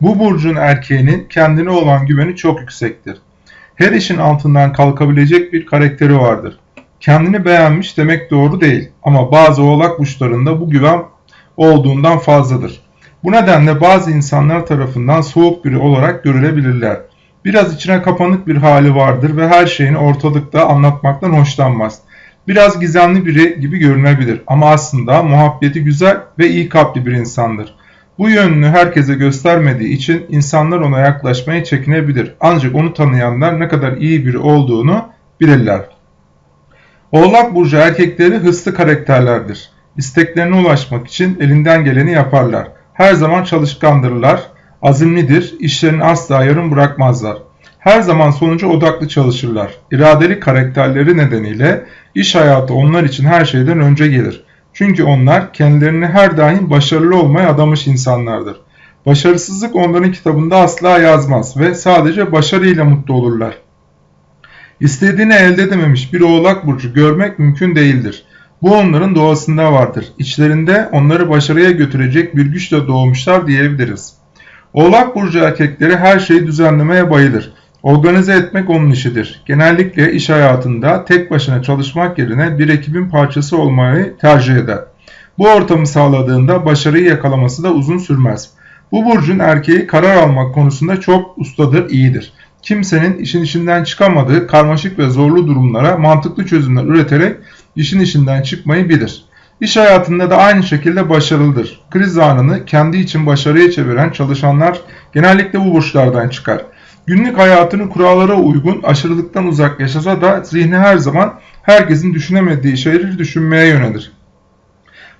Bu burcun erkeğinin kendine olan güveni çok yüksektir. Her işin altından kalkabilecek bir karakteri vardır. Kendini beğenmiş demek doğru değil ama bazı oğlak burçlarında bu güven olduğundan fazladır. Bu nedenle bazı insanlar tarafından soğuk biri olarak görülebilirler. Biraz içine kapanık bir hali vardır ve her şeyini ortalıkta anlatmaktan hoşlanmaz. Biraz gizemli biri gibi görünebilir ama aslında muhabbeti güzel ve iyi kalpli bir insandır. Bu yönünü herkese göstermediği için insanlar ona yaklaşmaya çekinebilir. Ancak onu tanıyanlar ne kadar iyi biri olduğunu bilirler. Oğlak burcu erkekleri hırslı karakterlerdir. İsteklerine ulaşmak için elinden geleni yaparlar. Her zaman çalışkandırlar, azimlidir, işlerini asla yarım bırakmazlar. Her zaman sonuca odaklı çalışırlar. İradeli karakterleri nedeniyle iş hayatı onlar için her şeyden önce gelir. Çünkü onlar kendilerini her daim başarılı olmaya adamış insanlardır. Başarısızlık onların kitabında asla yazmaz ve sadece başarıyla mutlu olurlar. İstediğini elde edememiş bir oğlak burcu görmek mümkün değildir. Bu onların doğasında vardır. İçlerinde onları başarıya götürecek bir güçle doğmuşlar diyebiliriz. Oğlak burcu erkekleri her şeyi düzenlemeye bayılır. Organize etmek onun işidir. Genellikle iş hayatında tek başına çalışmak yerine bir ekibin parçası olmayı tercih eder. Bu ortamı sağladığında başarıyı yakalaması da uzun sürmez. Bu burcun erkeği karar almak konusunda çok ustadır, iyidir. Kimsenin işin içinden çıkamadığı karmaşık ve zorlu durumlara mantıklı çözümler üreterek işin içinden çıkmayı bilir. İş hayatında da aynı şekilde başarılıdır. Kriz anını kendi için başarıya çeviren çalışanlar genellikle bu burçlardan çıkar. Günlük hayatını kurallara uygun aşırılıktan uzak yaşasa da zihni her zaman herkesin düşünemediği şeyleri düşünmeye yönelir.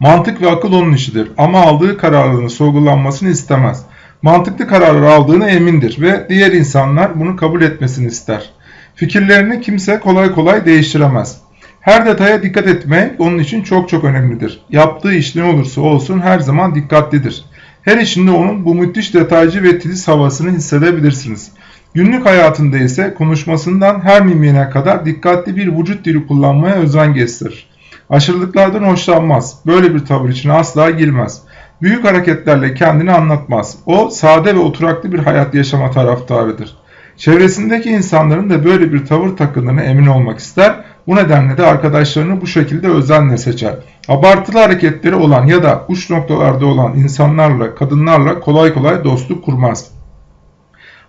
Mantık ve akıl onun işidir ama aldığı kararların sorgulanmasını istemez. Mantıklı kararlar aldığını emindir ve diğer insanlar bunu kabul etmesini ister. Fikirlerini kimse kolay kolay değiştiremez. Her detaya dikkat etmek onun için çok çok önemlidir. Yaptığı iş ne olursa olsun her zaman dikkatlidir. Her işinde onun bu müthiş detaycı ve titiz havasını hissedebilirsiniz. Günlük hayatında ise konuşmasından her mimine kadar dikkatli bir vücut dili kullanmaya özen gösterir. Aşırılıklardan hoşlanmaz. Böyle bir tavır için asla girmez. Büyük hareketlerle kendini anlatmaz. O sade ve oturaklı bir hayat yaşama taraftarıdır. Çevresindeki insanların da böyle bir tavır takındığına emin olmak ister. Bu nedenle de arkadaşlarını bu şekilde özenle seçer. Abartılı hareketleri olan ya da uç noktalarda olan insanlarla, kadınlarla kolay kolay dostluk kurmaz.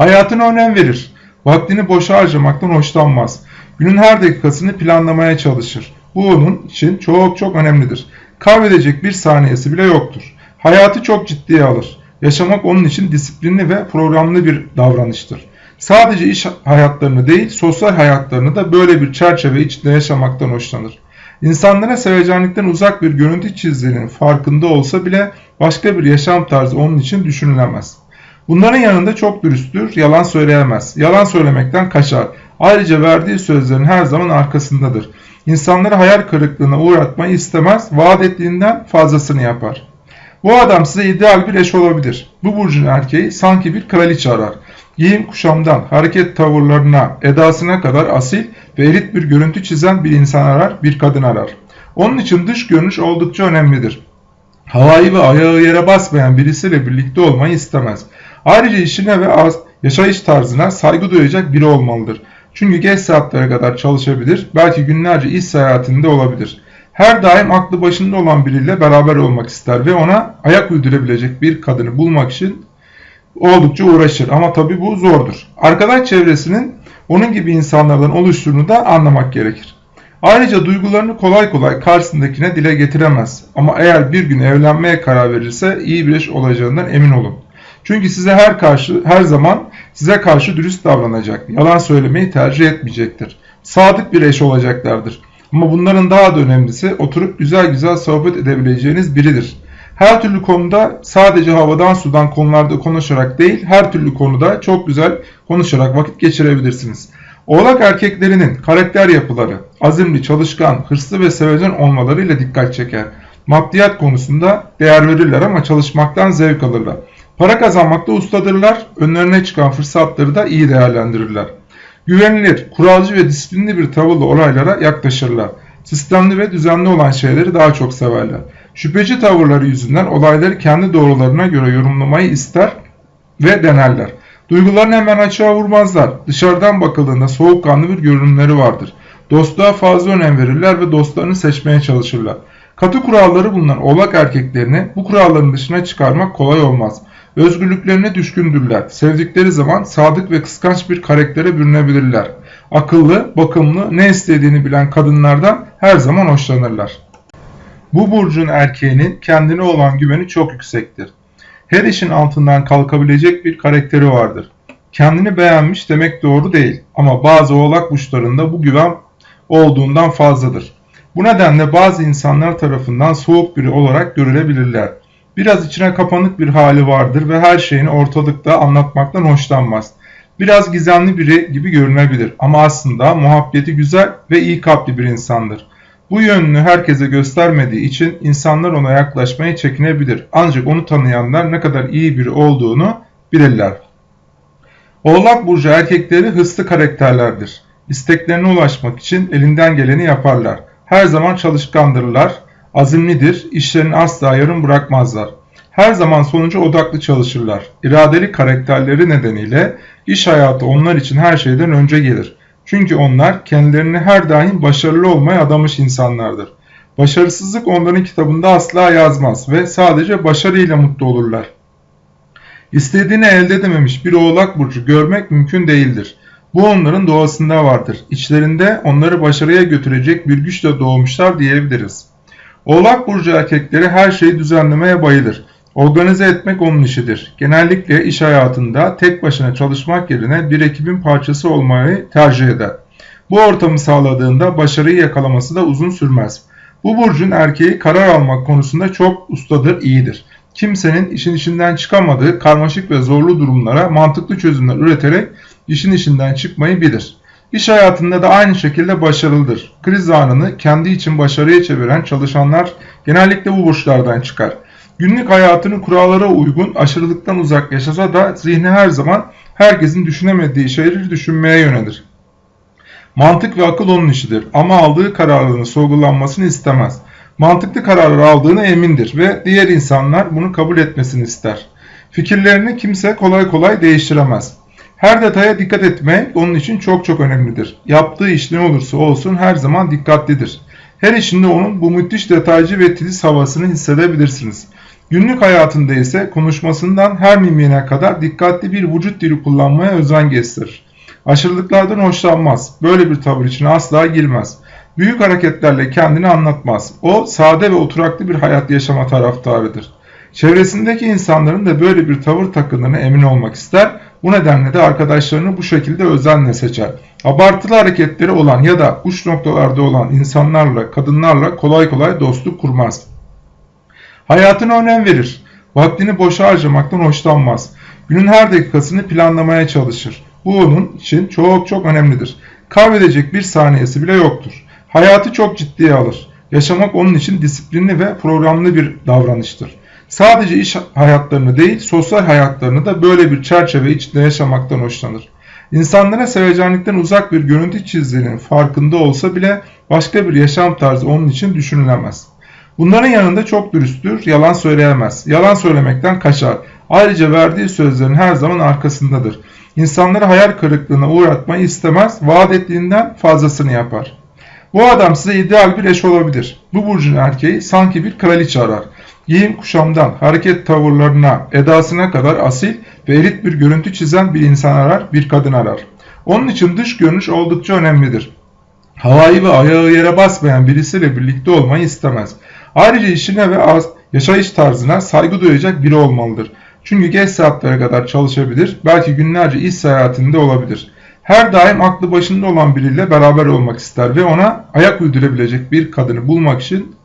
Hayatına önem verir. Vaktini boşa harcamaktan hoşlanmaz. Günün her dakikasını planlamaya çalışır. Bu onun için çok çok önemlidir. Kaybedecek bir saniyesi bile yoktur. Hayatı çok ciddiye alır. Yaşamak onun için disiplinli ve programlı bir davranıştır. Sadece iş hayatlarını değil, sosyal hayatlarını da böyle bir çerçeve içinde yaşamaktan hoşlanır. İnsanlara sevecenlikten uzak bir görüntü çizdiğinin farkında olsa bile başka bir yaşam tarzı onun için düşünülemez. Bunların yanında çok dürüsttür, yalan söyleyemez. Yalan söylemekten kaçar. Ayrıca verdiği sözlerin her zaman arkasındadır. İnsanları hayal kırıklığına uğratmayı istemez, vaat ettiğinden fazlasını yapar. Bu adam size ideal bir eş olabilir. Bu burcun erkeği sanki bir kraliçe arar. Giyim kuşamdan, hareket tavırlarına, edasına kadar asil ve elit bir görüntü çizen bir insan arar, bir kadın arar. Onun için dış görünüş oldukça önemlidir. Havayı ve ayağı yere basmayan birisiyle birlikte olmayı istemez. Ayrıca işine ve yaşayış tarzına saygı duyacak biri olmalıdır. Çünkü geç saatlere kadar çalışabilir, belki günlerce iş seyahatinde olabilir. Her daim aklı başında olan biriyle beraber olmak ister ve ona ayak uydurabilecek bir kadını bulmak için oldukça uğraşır. Ama tabi bu zordur. Arkadaş çevresinin onun gibi insanlardan oluştuğunu da anlamak gerekir. Ayrıca duygularını kolay kolay karşısındakine dile getiremez. Ama eğer bir gün evlenmeye karar verirse iyi bir eş olacağından emin olun. Çünkü size her karşı her zaman size karşı dürüst davranacak. Yalan söylemeyi tercih etmeyecektir. Sadık bir eş olacaklardır. Ama bunların daha da önemlisi oturup güzel güzel sohbet edebileceğiniz biridir. Her türlü konuda sadece havadan sudan konularda konuşarak değil, her türlü konuda çok güzel konuşarak vakit geçirebilirsiniz. Oğlak erkeklerinin karakter yapıları, azimli, çalışkan, hırslı ve sevecen olmalarıyla dikkat çeker. Maddiyat konusunda değer verirler ama çalışmaktan zevk alırlar. Para kazanmakta ustadırlar, önlerine çıkan fırsatları da iyi değerlendirirler. Güvenilir, kuralcı ve disiplinli bir tavırla olaylara yaklaşırlar. Sistemli ve düzenli olan şeyleri daha çok severler. Şüpheci tavırları yüzünden olayları kendi doğrularına göre yorumlamayı ister ve denerler. Duygularını hemen açığa vurmazlar. Dışarıdan bakıldığında soğukkanlı bir görünümleri vardır. Dostluğa fazla önem verirler ve dostlarını seçmeye çalışırlar. Katı kuralları bulunan oğlak erkeklerini bu kuralların dışına çıkarmak kolay olmaz. Özgürlüklerine düşkündürler. Sevdikleri zaman sadık ve kıskanç bir karaktere bürünebilirler. Akıllı, bakımlı, ne istediğini bilen kadınlardan her zaman hoşlanırlar. Bu burcun erkeğinin kendine olan güveni çok yüksektir. Her işin altından kalkabilecek bir karakteri vardır. Kendini beğenmiş demek doğru değil ama bazı oğlak burçlarında bu güven olduğundan fazladır. Bu nedenle bazı insanlar tarafından soğuk biri olarak görülebilirler. Biraz içine kapanık bir hali vardır ve her şeyini ortalıkta anlatmaktan hoşlanmaz. Biraz gizemli biri gibi görünebilir ama aslında muhabbeti güzel ve iyi kalpli bir insandır. Bu yönünü herkese göstermediği için insanlar ona yaklaşmaya çekinebilir. Ancak onu tanıyanlar ne kadar iyi biri olduğunu bilirler. Oğlak burcu erkekleri hırslı karakterlerdir. İsteklerine ulaşmak için elinden geleni yaparlar. Her zaman çalışkandırlar, azimlidir, işlerini asla yarım bırakmazlar. Her zaman sonuca odaklı çalışırlar. İradeli karakterleri nedeniyle iş hayatı onlar için her şeyden önce gelir. Çünkü onlar kendilerini her daim başarılı olmaya adamış insanlardır. Başarısızlık onların kitabında asla yazmaz ve sadece başarıyla mutlu olurlar. İstediğini elde edememiş bir oğlak burcu görmek mümkün değildir. Bu onların doğasında vardır. İçlerinde onları başarıya götürecek bir güçle doğmuşlar diyebiliriz. Oğlak burcu erkekleri her şeyi düzenlemeye bayılır. Organize etmek onun işidir. Genellikle iş hayatında tek başına çalışmak yerine bir ekibin parçası olmayı tercih eder. Bu ortamı sağladığında başarıyı yakalaması da uzun sürmez. Bu burcun erkeği karar almak konusunda çok ustadır, iyidir. Kimsenin işin içinden çıkamadığı karmaşık ve zorlu durumlara mantıklı çözümler üreterek işin içinden çıkmayı bilir. İş hayatında da aynı şekilde başarılıdır. Kriz anını kendi için başarıya çeviren çalışanlar genellikle bu burçlardan çıkar. Günlük hayatını kurallara uygun aşırılıktan uzak yaşasa da zihni her zaman herkesin düşünemediği şeyleri düşünmeye yönelir. Mantık ve akıl onun işidir ama aldığı kararların sorgulanmasını istemez. Mantıklı kararlar aldığını emindir ve diğer insanlar bunu kabul etmesini ister. Fikirlerini kimse kolay kolay değiştiremez. Her detaya dikkat etmek onun için çok çok önemlidir. Yaptığı iş ne olursa olsun her zaman dikkatlidir. Her işinde onun bu müthiş detaycı ve titiz havasını hissedebilirsiniz. Günlük hayatında ise konuşmasından her mimine kadar dikkatli bir vücut dili kullanmaya özen gösterir. Aşırılıklardan hoşlanmaz. Böyle bir tavır için asla girmez. Büyük hareketlerle kendini anlatmaz. O sade ve oturaklı bir hayat yaşama taraftarıdır. Çevresindeki insanların da böyle bir tavır takındığına emin olmak ister. Bu nedenle de arkadaşlarını bu şekilde özenle seçer. Abartılı hareketleri olan ya da uç noktalarda olan insanlarla, kadınlarla kolay kolay dostluk kurmaz. Hayatına önem verir. Vaktini boşa harcamaktan hoşlanmaz. Günün her dakikasını planlamaya çalışır. Bu onun için çok çok önemlidir. Kaybedecek bir saniyesi bile yoktur. Hayatı çok ciddiye alır. Yaşamak onun için disiplinli ve programlı bir davranıştır. Sadece iş hayatlarını değil, sosyal hayatlarını da böyle bir çerçeve içinde yaşamaktan hoşlanır. İnsanlara sevecenlikten uzak bir görüntü çizdiğinin farkında olsa bile başka bir yaşam tarzı onun için düşünülemez. Bunların yanında çok dürüsttür, yalan söyleyemez. Yalan söylemekten kaçar. Ayrıca verdiği sözlerin her zaman arkasındadır. İnsanları hayal kırıklığına uğratmayı istemez, vaat ettiğinden fazlasını yapar. Bu adam size ideal bir eş olabilir. Bu burcun erkeği sanki bir kraliçe arar. Giyim kuşamdan, hareket tavırlarına, edasına kadar asil ve elit bir görüntü çizen bir insan arar, bir kadın arar. Onun için dış görünüş oldukça önemlidir. Havayı ve ayağı yere basmayan birisiyle birlikte olmayı istemez. Ayrıca işine ve yaşayış tarzına saygı duyacak biri olmalıdır. Çünkü geç saatlere kadar çalışabilir, belki günlerce iş seyahatinde olabilir. Her daim aklı başında olan biriyle beraber olmak ister ve ona ayak uydurabilecek bir kadını bulmak için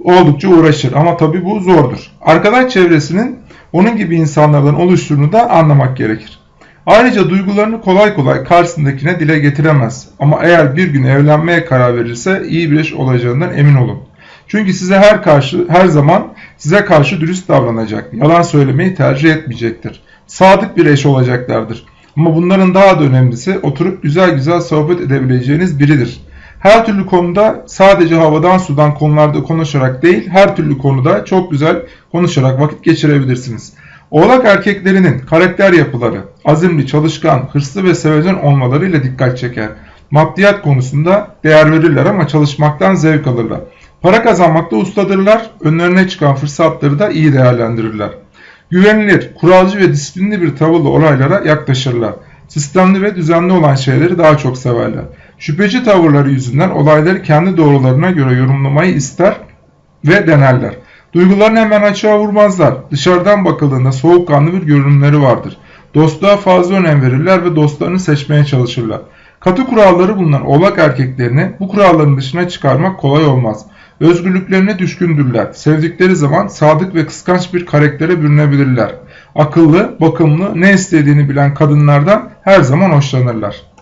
oldukça uğraşır. Ama tabi bu zordur. Arkadaş çevresinin onun gibi insanlardan oluştuğunu da anlamak gerekir. Ayrıca duygularını kolay kolay karşısındakine dile getiremez. Ama eğer bir gün evlenmeye karar verirse iyi bir eş olacağından emin olun. Çünkü size her karşı her zaman size karşı dürüst davranacak. Yalan söylemeyi tercih etmeyecektir. Sadık bir eş olacaklardır. Ama bunların daha da önemlisi oturup güzel güzel sohbet edebileceğiniz biridir. Her türlü konuda sadece havadan sudan konularda konuşarak değil, her türlü konuda çok güzel konuşarak vakit geçirebilirsiniz. Oğlak erkeklerinin karakter yapıları, azimli, çalışkan, hırslı ve sevecen olmalarıyla dikkat çeker. Maddiyat konusunda değer verirler ama çalışmaktan zevk alırlar. Para kazanmakta ustadırlar, önlerine çıkan fırsatları da iyi değerlendirirler. Güvenilir, kuralcı ve disiplinli bir tavırla olaylara yaklaşırlar. Sistemli ve düzenli olan şeyleri daha çok severler. Şüpheci tavırları yüzünden olayları kendi doğrularına göre yorumlamayı ister ve denerler. Duygularını hemen açığa vurmazlar. Dışarıdan bakıldığında soğukkanlı bir görünümleri vardır. Dostluğa fazla önem verirler ve dostlarını seçmeye çalışırlar. Katı kuralları bulunan oğlak erkeklerini bu kuralların dışına çıkarmak kolay olmaz. Özgürlüklerine düşkündürler. Sevdikleri zaman sadık ve kıskanç bir karaktere bürünebilirler. Akıllı, bakımlı, ne istediğini bilen kadınlardan her zaman hoşlanırlar.